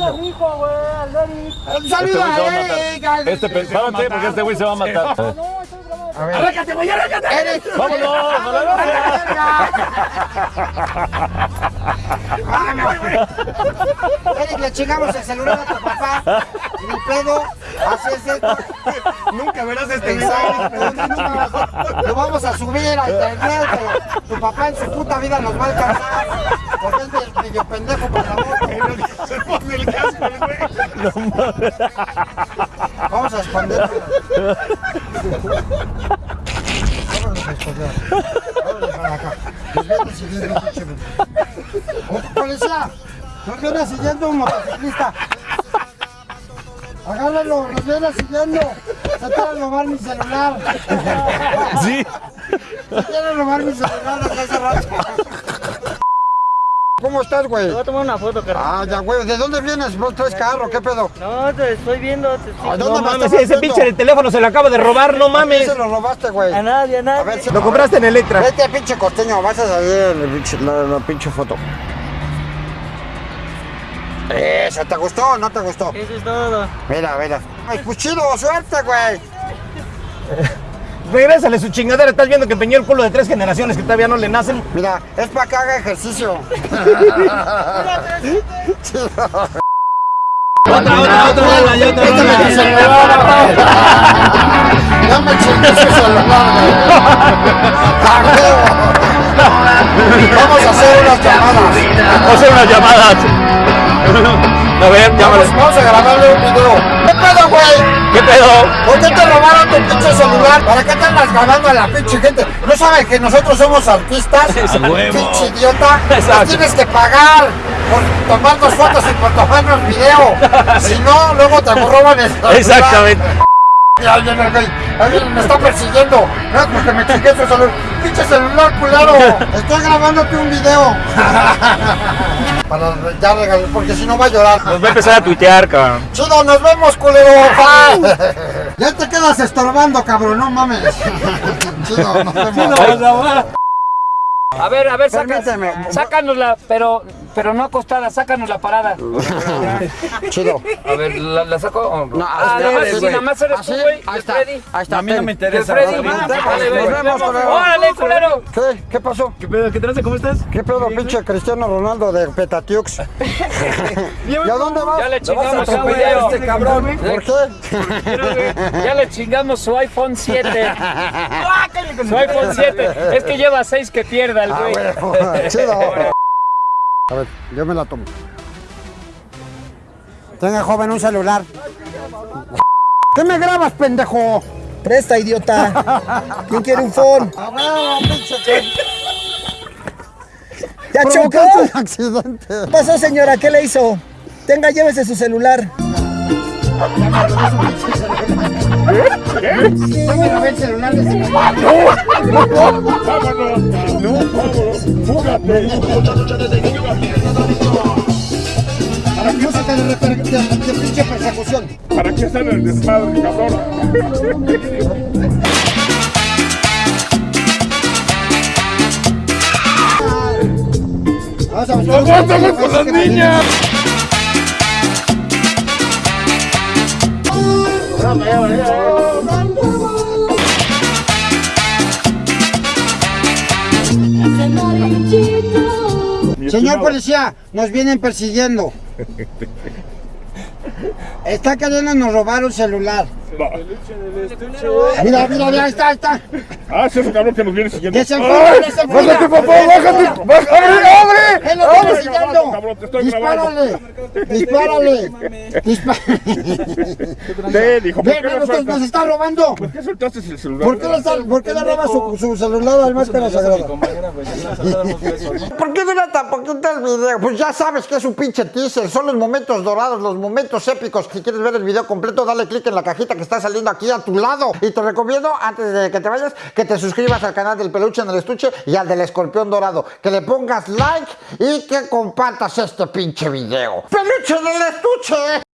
anillo. hijo, güey, al Eric. ¡Un Este saludo güey se va a. Eric! al- Este, párate, porque este güey se va a matar. No, estoy grabando. A ver. ¡Arráncate, güey, arráncate! Eric. ¡Vámonos! ¡A la verga! Eric, le chingamos el celular a tu papá. Ni pedo. Así es esto. Nunca verás este Exacto. Lo vamos a subir a internet, tu papá en su puta vida nos va a alcanzar. Porque es medio- medio pendejo para Vamos a esconderlo. Vámonos a esconder. Vámonos para acá. Nos pinche ven- Policía, nos viene siguiendo un motociclista. Agárralo, nos viene siguiendo. Se quiere robar mi celular. Sí. Se quiere robar mi celular desde hace rato. ¿Cómo estás, güey? Te voy a tomar una foto, carnal. Ah, ya, güey. ¿De dónde vienes? ¿Vos traes carro? ¿Qué pedo? No, te estoy viendo. Te estoy... ¿A dónde No me mames, ese viendo? pinche el teléfono se lo acaba de robar, no ¿A quién mames. se lo robaste, güey? A nadie, a A nadie. ver, si- Lo compraste en Electra. Vete, pinche costeño, vas a salir en el pinche- la, la pinche foto. Eso, ¿te gustó o no te gustó? Eso es todo. Mira, mira. Ay, pues chido, suerte, güey. Regrésale su chingadera, estás viendo que empeñó el culo de tres generaciones que todavía no le nacen. Mira, es para que haga ejercicio. Otra, otra, otra, otra, y otra. No me chingues ese celular, güey. ¡A huevo! Vamos a hacer unas llamadas. Vamos a hacer unas llamadas. A ver, llámale. Vamos, vamos a grabarle un video. ¿Por qué te robaron tu pinche celular? ¿Para qué te andas grabando a la pinche gente? ¿No sabes que nosotros somos artistas? huevo. Pinche idiota. Exacto. Nos tienes que pagar por tomarnos fotos y por tomarnos video. Si no, luego te roban el celular. Exactamente. Mira, Alguien, alguien, alguien me está persiguiendo. No es porque me chingué su celular. Pinche celular, culero. Estoy grabándote un video. Para ya regalar, porque si no va a llorar. Nos va a empezar a tuitear, cabrón. Chido, nos vemos, culero. Ya te quedas estorbando, cabrón, no mames. Chido, nos vemos. A ver, a ver, saca, sácanosla, pero, pero no acostada, sácanos la parada. Chido. A ver, ¿la, la saco? no? Ah, así nada más, sí, nada más eres Así, tú, güey. ahí está, Freddy. ahí está. A mí no me interesa. Freddy. Nos vemos, culero. Órale, culero. ¿Qué? ¿Qué pasó? ¿Qué pedo? ¿Qué traes? ¿Cómo estás? ¿Qué pedo, pinche Cristiano Ronaldo de Petatiux? ¿Y a dónde vas? Ya le chingamos su video. a este cabrón. ¿Por qué? Ya le chingamos su iPhone 7. Su iPhone 7. Es que lleva 6 que pierda el Ah. Chido. A ver, yo me la tomo. Tenga, joven, un celular. ¿Qué me grabas, pendejo? Presta, idiota. ¿Quién quiere un phone? A huevo, pinche que ¿Ya chocó? un accidente. ¿Qué pasó, señora? ¿Qué le hizo? Tenga, llévese su celular. Ya me robé el celular de ese Música de, pinche persecución. ¿Para qué sale el desmadre, cabrón? Vamos a buscar ¡Aguántame con las niñas! Señor policía, nos vienen persiguiendo. Está queriendo nos robar un celular. Mira, mira, mira, ahí está, ahí está. Ah, ese es el cabrón que nos viene siguiendo. ¡Bájate, papá! ¡Bájate! ¡Bájate! ¡Abre, Él lo abre! viene siguiendo. cabrón, te estoy grabando. Dispárale, dispárale, dispárale. Ven, hijo, ¿por qué nos, nos está robando. ¿Por qué soltaste el celular? ¿Por qué le, está- por qué le roba su, su celular al máscara sagrada? ¿Por qué dura tan poquito el video? Pues ya sabes que es un pinche teaser, son los momentos dorados, los momentos épicos. Si quieres ver el video completo, dale click en la cajita que está saliendo aquí a tu lado. Y te recomiendo, antes de que te vayas, que te suscribas al canal del peluche en el estuche y al del escorpión dorado. Que le pongas like y que compartas este pinche video. ¡Peluche en el estuche!